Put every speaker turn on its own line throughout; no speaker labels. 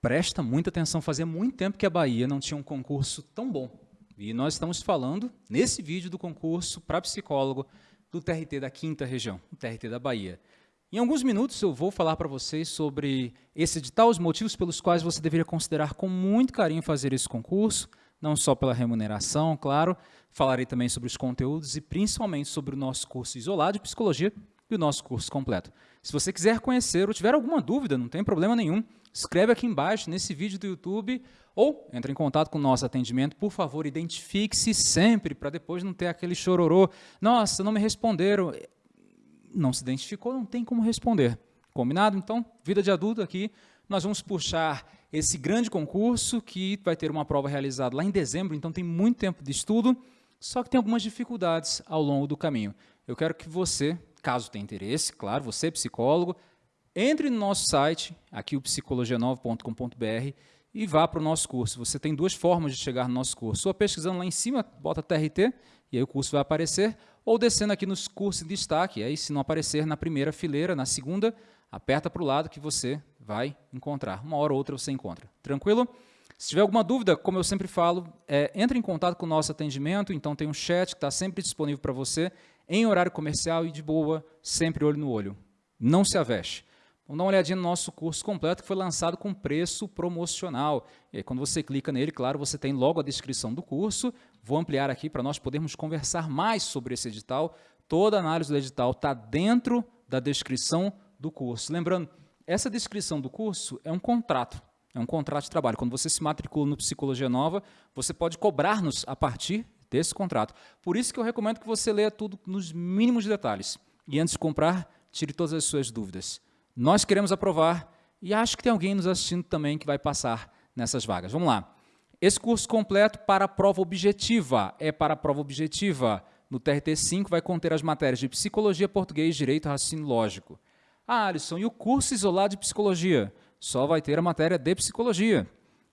Presta muita atenção, fazia muito tempo que a Bahia não tinha um concurso tão bom. E nós estamos falando, nesse vídeo, do concurso para psicólogo do TRT da quinta região, o TRT da Bahia. Em alguns minutos eu vou falar para vocês sobre esse edital, os motivos pelos quais você deveria considerar com muito carinho fazer esse concurso, não só pela remuneração, claro, falarei também sobre os conteúdos e principalmente sobre o nosso curso isolado de psicologia e o nosso curso completo. Se você quiser conhecer ou tiver alguma dúvida, não tem problema nenhum, escreve aqui embaixo nesse vídeo do YouTube ou entre em contato com o nosso atendimento. Por favor, identifique-se sempre para depois não ter aquele chororô. Nossa, não me responderam. Não se identificou, não tem como responder. Combinado? Então, vida de adulto aqui, nós vamos puxar esse grande concurso que vai ter uma prova realizada lá em dezembro, então tem muito tempo de estudo, só que tem algumas dificuldades ao longo do caminho. Eu quero que você, caso tenha interesse, claro, você psicólogo, entre no nosso site, aqui o psicologia9.com.br, e vá para o nosso curso. Você tem duas formas de chegar no nosso curso. Ou pesquisando lá em cima, bota TRT, e aí o curso vai aparecer, ou descendo aqui nos cursos de destaque, aí se não aparecer na primeira fileira, na segunda, aperta para o lado que você vai encontrar. Uma hora ou outra você encontra. Tranquilo? Se tiver alguma dúvida, como eu sempre falo, é, entre em contato com o nosso atendimento, então tem um chat que está sempre disponível para você, em horário comercial e de boa, sempre olho no olho. Não se aveste. Vamos dar uma olhadinha no nosso curso completo, que foi lançado com preço promocional. E aí, quando você clica nele, claro, você tem logo a descrição do curso. Vou ampliar aqui para nós podermos conversar mais sobre esse edital. Toda a análise do edital está dentro da descrição do curso. Lembrando, essa descrição do curso é um contrato, é um contrato de trabalho. Quando você se matricula no Psicologia Nova, você pode cobrar-nos a partir desse contrato. Por isso que eu recomendo que você leia tudo nos mínimos detalhes. E antes de comprar, tire todas as suas dúvidas. Nós queremos aprovar e acho que tem alguém nos assistindo também que vai passar nessas vagas. Vamos lá. Esse curso completo para a prova objetiva é para a prova objetiva. No TRT5 vai conter as matérias de Psicologia, Português, Direito e Raciocínio Lógico. Ah, Alisson, e o curso isolado de Psicologia? Só vai ter a matéria de Psicologia.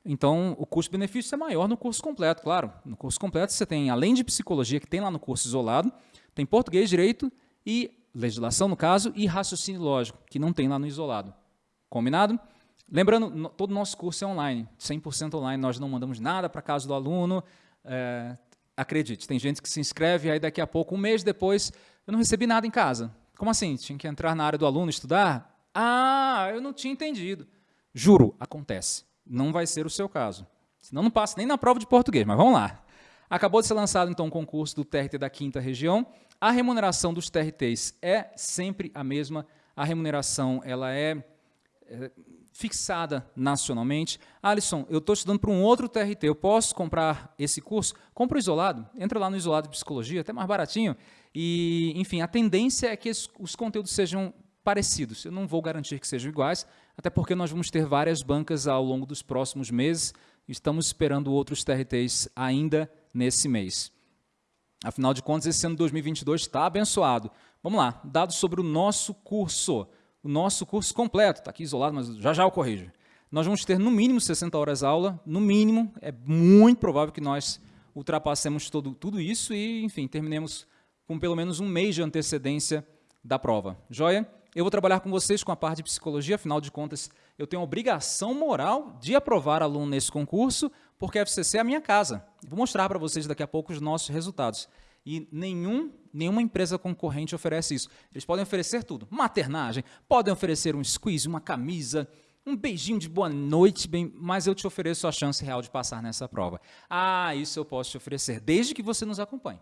Então, o custo-benefício é maior no curso completo, claro. No curso completo você tem, além de Psicologia, que tem lá no curso isolado, tem Português, Direito e legislação no caso, e raciocínio lógico, que não tem lá no isolado. Combinado? Lembrando, todo o nosso curso é online, 100% online, nós não mandamos nada para casa do aluno. É, acredite, tem gente que se inscreve aí daqui a pouco, um mês depois, eu não recebi nada em casa. Como assim? Tinha que entrar na área do aluno, estudar? Ah, eu não tinha entendido. Juro, acontece. Não vai ser o seu caso. Senão não passa nem na prova de português, mas vamos lá. Acabou de ser lançado, então, o concurso do TRT da quinta região. A remuneração dos TRTs é sempre a mesma. A remuneração ela é, é fixada nacionalmente. Alisson, eu estou estudando para um outro TRT, eu posso comprar esse curso? Compra o isolado, entra lá no isolado de psicologia, até mais baratinho. E, enfim, a tendência é que os conteúdos sejam parecidos. Eu não vou garantir que sejam iguais, até porque nós vamos ter várias bancas ao longo dos próximos meses. Estamos esperando outros TRTs ainda nesse mês. Afinal de contas, esse ano de 2022 está abençoado. Vamos lá, dados sobre o nosso curso. O nosso curso completo, está aqui isolado, mas já já eu corrijo. Nós vamos ter no mínimo 60 horas aula, no mínimo, é muito provável que nós ultrapassemos todo, tudo isso e, enfim, terminemos com pelo menos um mês de antecedência da prova. Joia? Eu vou trabalhar com vocês com a parte de psicologia, afinal de contas, eu tenho a obrigação moral de aprovar aluno nesse concurso, porque a FCC é a minha casa. Vou mostrar para vocês daqui a pouco os nossos resultados. E nenhum, nenhuma empresa concorrente oferece isso. Eles podem oferecer tudo. Maternagem, podem oferecer um squeeze, uma camisa, um beijinho de boa noite, bem, mas eu te ofereço a chance real de passar nessa prova. Ah, isso eu posso te oferecer, desde que você nos acompanhe.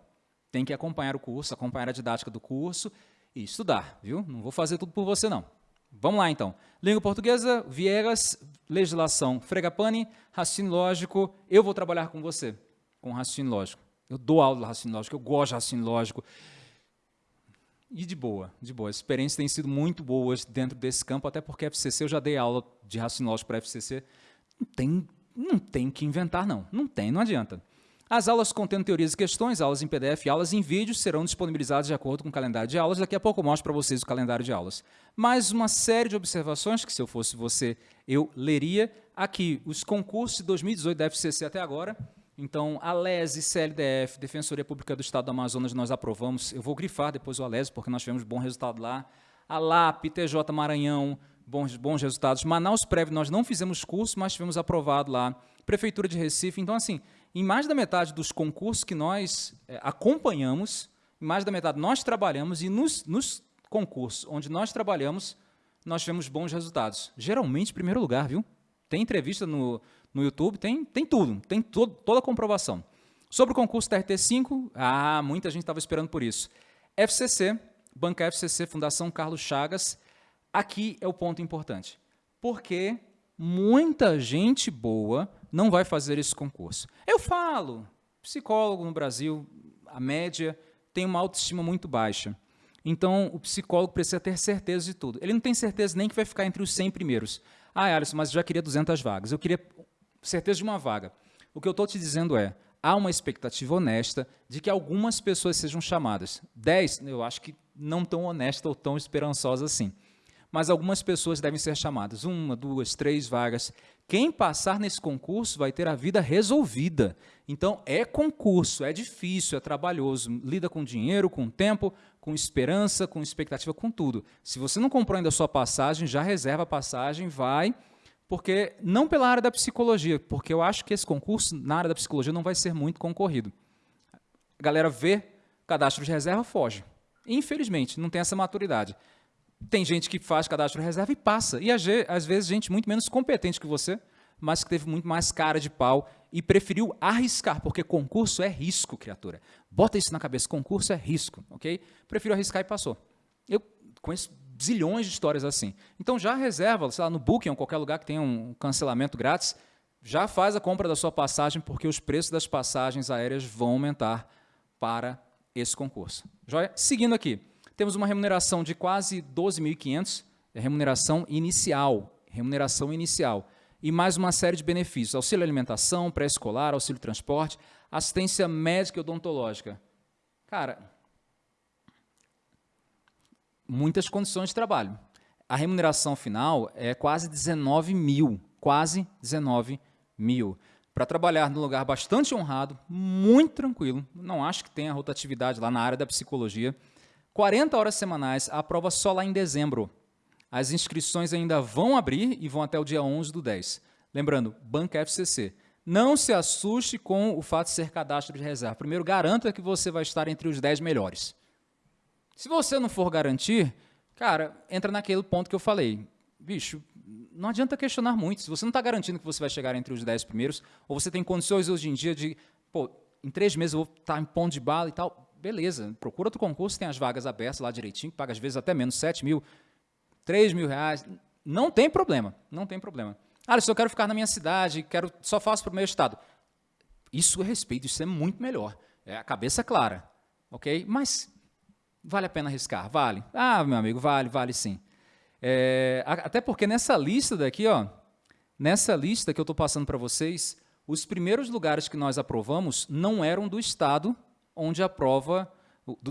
Tem que acompanhar o curso, acompanhar a didática do curso e estudar, viu? Não vou fazer tudo por você, não. Vamos lá, então. Língua portuguesa, Viegas, legislação, Fregapani, raciocínio lógico. Eu vou trabalhar com você, com raciocínio lógico. Eu dou aula de raciocínio lógico, eu gosto de raciocínio lógico. E de boa, de boa. A experiência tem sido muito boa dentro desse campo, até porque FCC, eu já dei aula de raciocínio lógico para FCC. Não tem, não tem que inventar, não. Não tem, não adianta. As aulas contendo teorias e questões, aulas em PDF e aulas em vídeo serão disponibilizadas de acordo com o calendário de aulas. Daqui a pouco eu mostro para vocês o calendário de aulas. Mais uma série de observações que, se eu fosse você, eu leria. Aqui, os concursos de 2018 da FCC até agora. Então, a LESE, CLDF, Defensoria Pública do Estado do Amazonas, nós aprovamos. Eu vou grifar depois o ALESE, porque nós tivemos bom resultado lá. A LAP, TJ Maranhão, bons, bons resultados. Manaus Prévio, nós não fizemos curso, mas tivemos aprovado lá. Prefeitura de Recife. Então, assim, em mais da metade dos concursos que nós é, acompanhamos, em mais da metade nós trabalhamos e nos, nos concursos onde nós trabalhamos, nós tivemos bons resultados. Geralmente, primeiro lugar, viu? Tem entrevista no, no YouTube, tem, tem tudo, tem to toda a comprovação. Sobre o concurso TRT5, ah, muita gente estava esperando por isso. FCC, Banca FCC, Fundação Carlos Chagas, aqui é o ponto importante. Porque muita gente boa não vai fazer esse concurso. Eu falo, psicólogo no Brasil, a média tem uma autoestima muito baixa. Então, o psicólogo precisa ter certeza de tudo. Ele não tem certeza nem que vai ficar entre os 100 primeiros. Ah, Alisson, mas eu já queria 200 vagas. Eu queria certeza de uma vaga. O que eu estou te dizendo é, há uma expectativa honesta de que algumas pessoas sejam chamadas. 10, eu acho que não tão honesta ou tão esperançosa assim. Mas algumas pessoas devem ser chamadas. Uma, duas, três vagas. Quem passar nesse concurso vai ter a vida resolvida. Então, é concurso, é difícil, é trabalhoso. Lida com dinheiro, com tempo, com esperança, com expectativa, com tudo. Se você não comprou ainda a sua passagem, já reserva a passagem, vai porque não pela área da psicologia, porque eu acho que esse concurso na área da psicologia não vai ser muito concorrido. A galera vê cadastro de reserva, foge. Infelizmente, não tem essa maturidade. Tem gente que faz cadastro reserva e passa. E às vezes gente muito menos competente que você, mas que teve muito mais cara de pau e preferiu arriscar, porque concurso é risco, criatura. Bota isso na cabeça, concurso é risco, ok? Prefiro arriscar e passou. Eu conheço zilhões de histórias assim. Então já reserva, sei lá, no Booking ou qualquer lugar que tenha um cancelamento grátis, já faz a compra da sua passagem, porque os preços das passagens aéreas vão aumentar para esse concurso. Joia? Seguindo aqui, temos uma remuneração de quase 12.500, é remuneração inicial, remuneração inicial, e mais uma série de benefícios, auxílio alimentação, pré-escolar, auxílio transporte, assistência médica e odontológica. Cara, muitas condições de trabalho. A remuneração final é quase 19 mil, quase 19 mil. Para trabalhar num lugar bastante honrado, muito tranquilo, não acho que tenha rotatividade lá na área da psicologia. 40 horas semanais, a prova só lá em dezembro. As inscrições ainda vão abrir e vão até o dia 11 do 10. Lembrando, Banca FCC. Não se assuste com o fato de ser cadastro de reserva. Primeiro, garanta que você vai estar entre os 10 melhores. Se você não for garantir, cara, entra naquele ponto que eu falei. Bicho, não adianta questionar muito. Se você não está garantindo que você vai chegar entre os 10 primeiros, ou você tem condições hoje em dia de, pô, em três meses eu vou estar em ponto de bala e tal, beleza, procura outro concurso, tem as vagas abertas lá direitinho, paga às vezes até menos 7 mil, 3 mil reais, não tem problema, não tem problema. Ah, se eu quero ficar na minha cidade, quero, só faço para o meu estado. Isso é respeito, isso é muito melhor. É a cabeça clara, ok? Mas Vale a pena arriscar? Vale. Ah, meu amigo, vale, vale sim. É, até porque nessa lista daqui, ó, nessa lista que eu estou passando para vocês, os primeiros lugares que nós aprovamos não eram do estado onde a prova,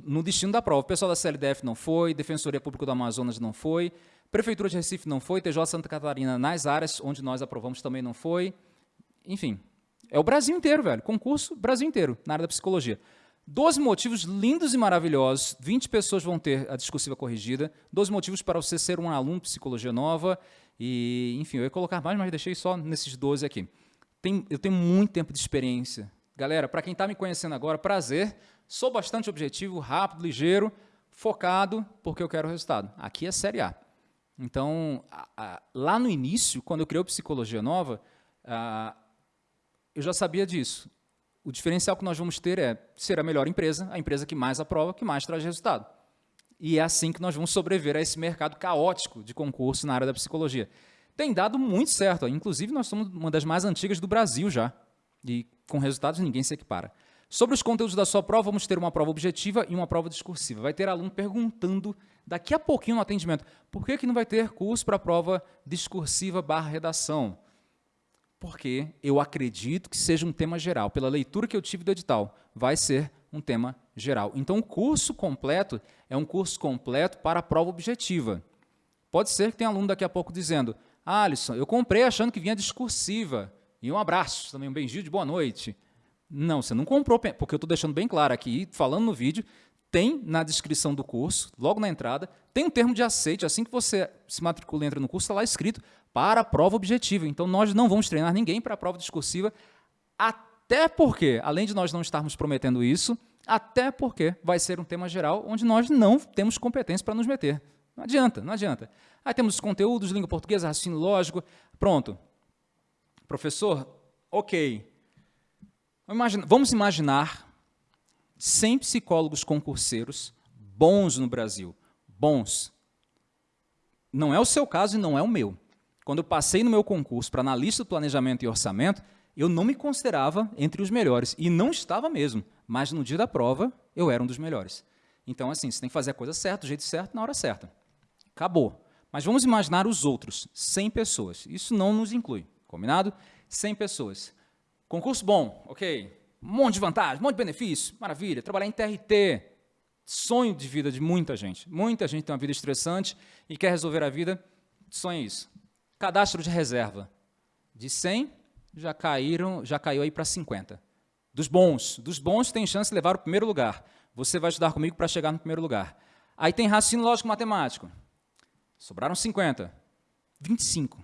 no destino da prova. O pessoal da CLDF não foi, Defensoria Pública do Amazonas não foi, Prefeitura de Recife não foi, TJ Santa Catarina nas áreas onde nós aprovamos também não foi. Enfim, é o Brasil inteiro, velho. Concurso Brasil inteiro, na área da psicologia. 12 motivos lindos e maravilhosos, 20 pessoas vão ter a discursiva corrigida, 12 motivos para você ser um aluno de psicologia nova, e, enfim, eu ia colocar mais, mas deixei só nesses 12 aqui. Tem, eu tenho muito tempo de experiência. Galera, para quem está me conhecendo agora, prazer, sou bastante objetivo, rápido, ligeiro, focado, porque eu quero resultado. Aqui é Série A. Então, a, a, lá no início, quando eu criei Psicologia Nova, a, eu já sabia disso o diferencial que nós vamos ter é ser a melhor empresa, a empresa que mais aprova, que mais traz resultado. E é assim que nós vamos sobreviver a esse mercado caótico de concurso na área da psicologia. Tem dado muito certo, inclusive nós somos uma das mais antigas do Brasil já, e com resultados ninguém se equipara. Sobre os conteúdos da sua prova, vamos ter uma prova objetiva e uma prova discursiva. Vai ter aluno perguntando daqui a pouquinho no atendimento, por que, que não vai ter curso para a prova discursiva barra redação? porque eu acredito que seja um tema geral. Pela leitura que eu tive do edital, vai ser um tema geral. Então, o curso completo é um curso completo para a prova objetiva. Pode ser que tenha aluno daqui a pouco dizendo, ah, Alisson, eu comprei achando que vinha discursiva. E um abraço, também um beijinho de boa noite. Não, você não comprou, porque eu estou deixando bem claro aqui, falando no vídeo, tem na descrição do curso, logo na entrada, tem um termo de aceite, assim que você se matricula e entra no curso, está lá escrito para a prova objetiva. Então, nós não vamos treinar ninguém para a prova discursiva, até porque, além de nós não estarmos prometendo isso, até porque vai ser um tema geral onde nós não temos competência para nos meter. Não adianta, não adianta. Aí temos os conteúdos, língua portuguesa, raciocínio lógico, pronto. Professor, ok. Vamos imaginar 100 psicólogos concurseiros bons no Brasil. Bons. Não é o seu caso e não é o meu. Quando eu passei no meu concurso para analista do planejamento e orçamento, eu não me considerava entre os melhores. E não estava mesmo. Mas no dia da prova, eu era um dos melhores. Então, assim, você tem que fazer a coisa certa, do jeito certo, na hora certa. Acabou. Mas vamos imaginar os outros, 100 pessoas. Isso não nos inclui, combinado? 100 pessoas. Concurso bom, ok um monte de vantagem, um monte de benefício, maravilha. Trabalhar em TRT, sonho de vida de muita gente. Muita gente tem uma vida estressante e quer resolver a vida, sonha isso. Cadastro de reserva. De 100, já caíram, já caiu aí para 50. Dos bons, dos bons tem chance de levar o primeiro lugar. Você vai estudar comigo para chegar no primeiro lugar. Aí tem raciocínio lógico matemático. Sobraram 50. 25.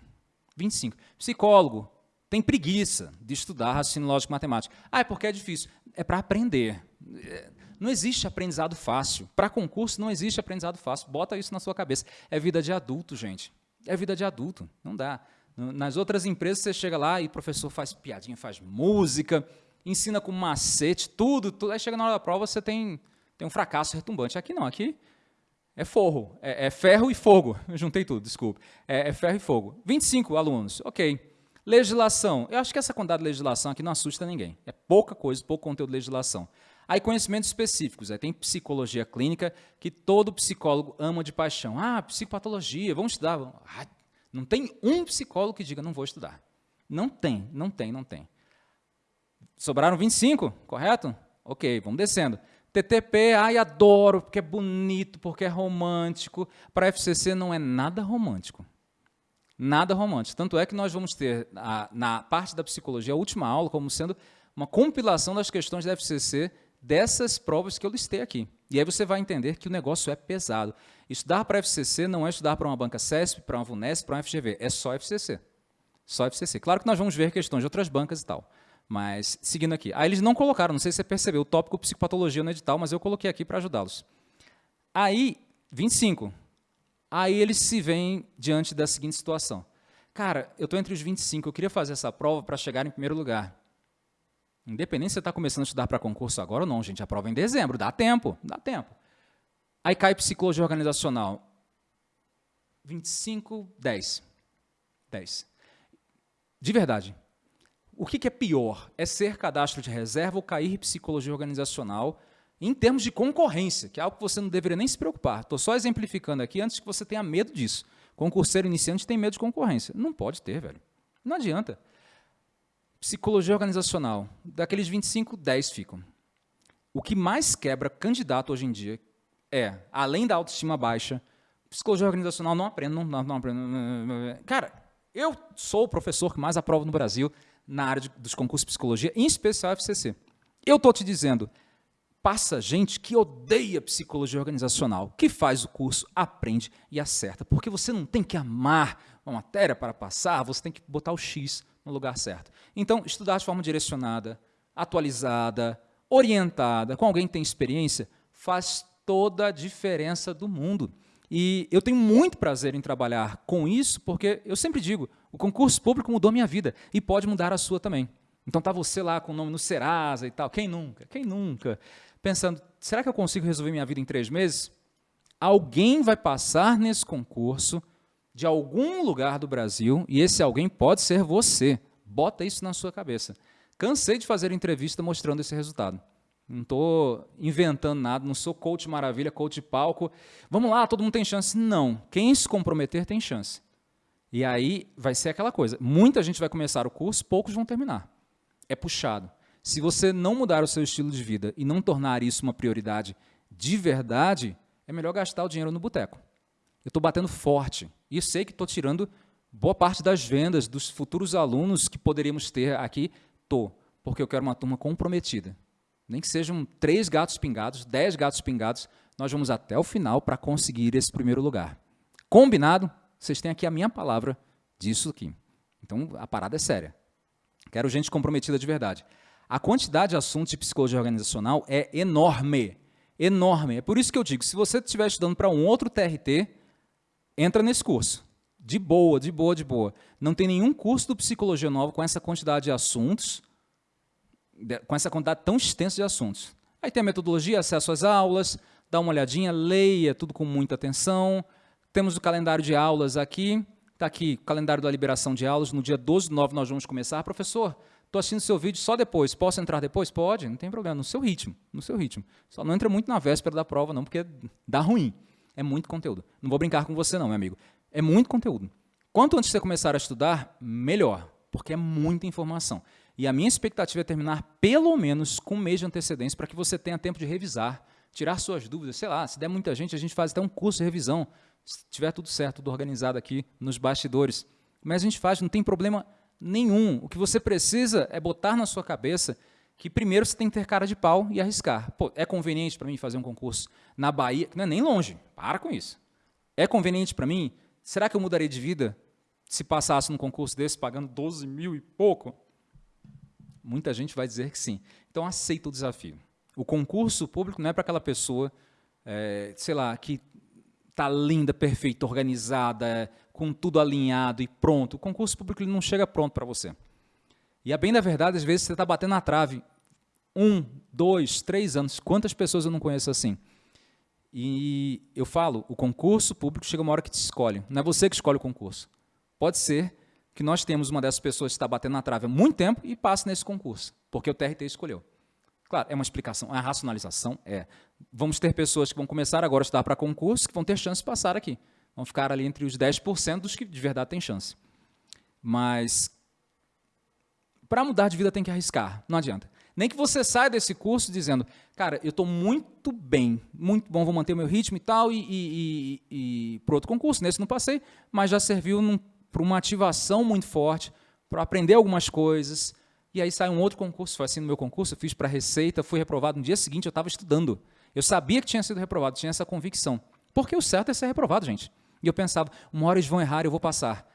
25. Psicólogo, tem preguiça de estudar raciocínio lógico matemático. Ah, é porque é difícil. É para aprender. É, não existe aprendizado fácil. Para concurso não existe aprendizado fácil. Bota isso na sua cabeça. É vida de adulto, gente. É vida de adulto. Não dá. Nas outras empresas você chega lá e o professor faz piadinha, faz música, ensina com macete, tudo, tudo. Aí chega na hora da prova você tem, tem um fracasso retumbante. Aqui não, aqui é forro, é, é ferro e fogo. Eu juntei tudo, desculpe. É, é ferro e fogo. 25 alunos, ok. Legislação. Eu acho que essa quantidade de legislação aqui não assusta ninguém. É pouca coisa, pouco conteúdo de legislação. Aí conhecimentos específicos. Aí tem psicologia clínica, que todo psicólogo ama de paixão. Ah, psicopatologia, vamos estudar. Ah, não tem um psicólogo que diga, não vou estudar. Não tem, não tem, não tem. Sobraram 25, correto? Ok, vamos descendo. TTP, ai, adoro, porque é bonito, porque é romântico. Para FCC não é nada romântico nada romântico. Tanto é que nós vamos ter, a, na parte da psicologia, a última aula, como sendo uma compilação das questões da FCC dessas provas que eu listei aqui. E aí você vai entender que o negócio é pesado. Estudar para a FCC não é estudar para uma banca CESP, para uma VUNESP, para uma FGV, é só FCC. Só FCC. Claro que nós vamos ver questões de outras bancas e tal. Mas, seguindo aqui. Aí eles não colocaram, não sei se você percebeu, o tópico psicopatologia no edital, mas eu coloquei aqui para ajudá-los. Aí, 25. Aí eles se veem diante da seguinte situação. Cara, eu estou entre os 25, eu queria fazer essa prova para chegar em primeiro lugar. Independente se você está começando a estudar para concurso agora ou não, gente, a prova é em dezembro, dá tempo, dá tempo. Aí cai psicologia organizacional. 25, 10. 10. De verdade. O que, que é pior? É ser cadastro de reserva ou cair psicologia organizacional em termos de concorrência, que é algo que você não deveria nem se preocupar. Estou só exemplificando aqui antes que você tenha medo disso. Concurseiro iniciante tem medo de concorrência. Não pode ter, velho. Não adianta. Psicologia organizacional. Daqueles 25, 10 ficam. O que mais quebra candidato hoje em dia é, além da autoestima baixa, psicologia organizacional não aprendo, não, não, não aprendo. Cara, eu sou o professor que mais aprova no Brasil na área de, dos concursos de psicologia, em especial FCC. Eu estou te dizendo, passa gente que odeia psicologia organizacional, que faz o curso, aprende e acerta. Porque você não tem que amar uma matéria para passar, você tem que botar o X no lugar certo. Então, estudar de forma direcionada, atualizada, orientada, com alguém que tem experiência, faz toda a diferença do mundo. E eu tenho muito prazer em trabalhar com isso, porque eu sempre digo, o concurso público mudou minha vida e pode mudar a sua também. Então tá você lá com o nome no Serasa e tal, quem nunca? Quem nunca? pensando, será que eu consigo resolver minha vida em três meses? Alguém vai passar nesse concurso de algum lugar do Brasil e esse alguém pode ser você. Bota isso na sua cabeça. Cansei de fazer entrevista mostrando esse resultado. Não estou inventando nada, não sou coach maravilha, coach palco. Vamos lá, todo mundo tem chance. Não. Quem se comprometer tem chance. E aí vai ser aquela coisa. Muita gente vai começar o curso, poucos vão terminar. É puxado. Se você não mudar o seu estilo de vida e não tornar isso uma prioridade de verdade, é melhor gastar o dinheiro no boteco. Eu estou batendo forte e sei que estou tirando boa parte das vendas dos futuros alunos que poderíamos ter aqui. Estou, porque eu quero uma turma comprometida. nem que sejam três gatos pingados, dez gatos pingados, nós vamos até o final para conseguir esse primeiro lugar. Combinado? Vocês têm aqui a minha palavra disso aqui. Então, a parada é séria. Quero gente comprometida de verdade. A quantidade de assuntos de psicologia organizacional é enorme. Enorme. É por isso que eu digo, se você estiver estudando para um outro TRT, entra nesse curso. De boa, de boa, de boa. Não tem nenhum curso do Psicologia Nova com essa quantidade de assuntos, com essa quantidade tão extensa de assuntos. Aí tem a metodologia, acesso às aulas, dá uma olhadinha, leia tudo com muita atenção. Temos o calendário de aulas aqui. Está aqui, calendário da liberação de aulas. No dia 12 de nove nós vamos começar. Professor, estou assistindo seu vídeo só depois. Posso entrar depois? Pode, não tem problema. No seu ritmo, no seu ritmo. Só não entra muito na véspera da prova, não, porque dá ruim. É muito conteúdo. Não vou brincar com você, não, meu amigo. É muito conteúdo. Quanto antes você começar a estudar, melhor, porque é muita informação. E a minha expectativa é terminar pelo menos com um mês de antecedência para que você tenha tempo de revisar, tirar suas dúvidas. Sei lá, se der muita gente, a gente faz até um curso de revisão, se tiver tudo certo, tudo organizado aqui nos bastidores. Mas a gente faz, não tem problema nenhum. O que você precisa é botar na sua cabeça que primeiro você tem que ter cara de pau e arriscar. Pô, é conveniente para mim fazer um concurso na Bahia, que não é nem longe, para com isso. É conveniente para mim? Será que eu mudaria de vida se passasse num concurso desse pagando 12 mil e pouco? Muita gente vai dizer que sim. Então, aceita o desafio. O concurso público não é para aquela pessoa, é, sei lá, que está linda, perfeita, organizada, com tudo alinhado e pronto. O concurso público ele não chega pronto para você. E a bem da verdade, às vezes você está batendo na trave. Um, dois, três anos. Quantas pessoas eu não conheço assim? E eu falo, o concurso público chega uma hora que te escolhe. Não é você que escolhe o concurso. Pode ser que nós temos uma dessas pessoas que está batendo na trave há muito tempo e passe nesse concurso, porque o TRT escolheu. Claro, é uma explicação, é uma racionalização, é. Vamos ter pessoas que vão começar agora a estudar para concurso que vão ter chance de passar aqui. Vão ficar ali entre os 10% dos que de verdade têm chance. Mas para mudar de vida tem que arriscar, não adianta. Nem que você saia desse curso dizendo, cara, eu estou muito bem, muito bom, vou manter meu ritmo e tal, e, e, e, e para outro concurso, nesse não passei, mas já serviu para uma ativação muito forte, para aprender algumas coisas. E aí sai um outro concurso, foi assim no meu concurso, fiz para Receita, fui reprovado. No dia seguinte eu estava estudando. Eu sabia que tinha sido reprovado, tinha essa convicção. Porque o certo é ser reprovado, gente. E eu pensava, uma hora eles vão errar, eu vou passar.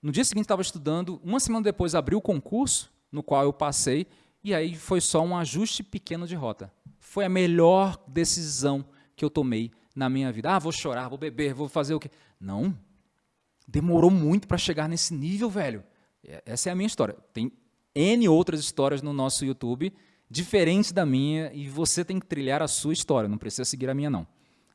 No dia seguinte estava estudando, uma semana depois abri o concurso, no qual eu passei, e aí foi só um ajuste pequeno de rota. Foi a melhor decisão que eu tomei na minha vida. Ah, vou chorar, vou beber, vou fazer o quê? Não, demorou muito para chegar nesse nível, velho. Essa é a minha história. Tem N outras histórias no nosso YouTube, diferentes da minha, e você tem que trilhar a sua história, não precisa seguir a minha, não.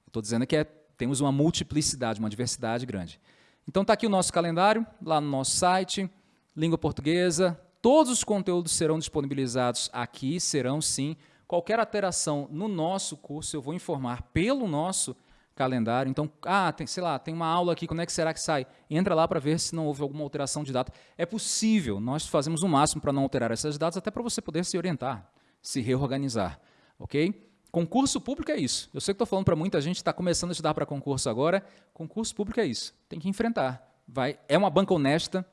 Estou dizendo que é, temos uma multiplicidade, uma diversidade grande. Então está aqui o nosso calendário, lá no nosso site, língua portuguesa, todos os conteúdos serão disponibilizados aqui, serão sim. Qualquer alteração no nosso curso, eu vou informar pelo nosso calendário. Então, ah, tem, sei lá, tem uma aula aqui, quando é que será que sai? Entra lá para ver se não houve alguma alteração de data. É possível, nós fazemos o máximo para não alterar essas datas, até para você poder se orientar, se reorganizar, ok? Concurso público é isso. Eu sei que estou falando para muita gente está começando a estudar para concurso agora. Concurso público é isso. Tem que enfrentar. Vai, é uma banca honesta,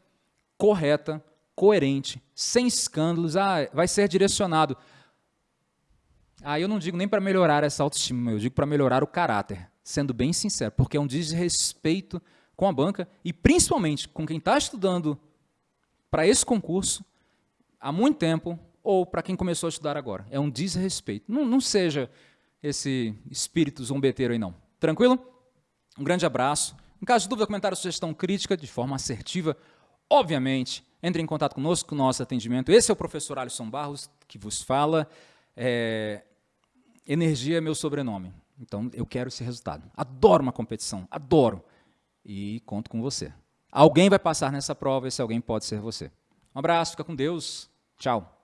correta, coerente, sem escândalos. Ah, vai ser direcionado. Ah, eu não digo nem para melhorar essa autoestima, eu digo para melhorar o caráter sendo bem sincero, porque é um desrespeito com a banca e principalmente com quem está estudando para esse concurso há muito tempo ou para quem começou a estudar agora. É um desrespeito. Não, não seja esse espírito zombeteiro aí, não. Tranquilo? Um grande abraço. Em caso de dúvida, comentário, sugestão, crítica, de forma assertiva, obviamente, entre em contato conosco, com o nosso atendimento. Esse é o professor Alisson Barros, que vos fala. É... Energia é meu sobrenome. Então, eu quero esse resultado. Adoro uma competição, adoro. E conto com você. Alguém vai passar nessa prova, esse alguém pode ser você. Um abraço, fica com Deus. Tchau.